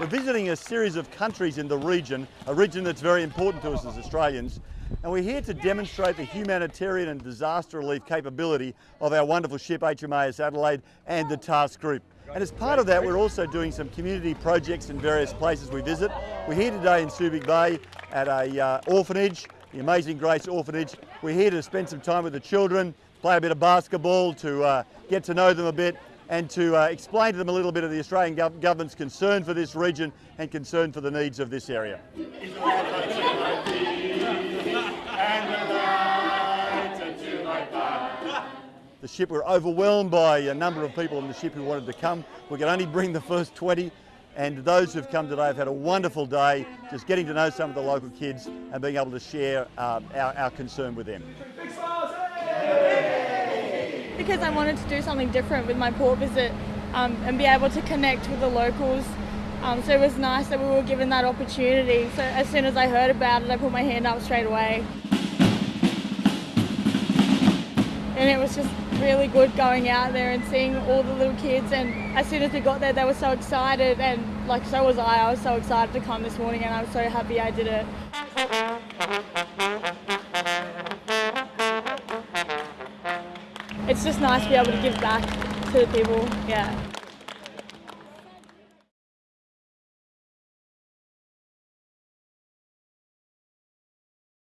We're visiting a series of countries in the region, a region that's very important to us as Australians, and we're here to demonstrate the humanitarian and disaster relief capability of our wonderful ship HMAS Adelaide and the task group. And as part of that, we're also doing some community projects in various places we visit. We're here today in Subic Bay at a uh, orphanage, the Amazing Grace Orphanage. We're here to spend some time with the children, play a bit of basketball, to uh, get to know them a bit, and to uh, explain to them a little bit of the Australian gov government's concern for this region and concern for the needs of this area. The ship, we're overwhelmed by a number of people on the ship who wanted to come. We could only bring the first 20 and those who've come today have had a wonderful day just getting to know some of the local kids and being able to share uh, our, our concern with them because I wanted to do something different with my port visit um, and be able to connect with the locals. Um, so it was nice that we were given that opportunity. So as soon as I heard about it, I put my hand up straight away. And it was just really good going out there and seeing all the little kids. And as soon as we got there, they were so excited. And like, so was I. I was so excited to come this morning and I'm so happy I did it. It's just nice to be able to give back to the people, yeah.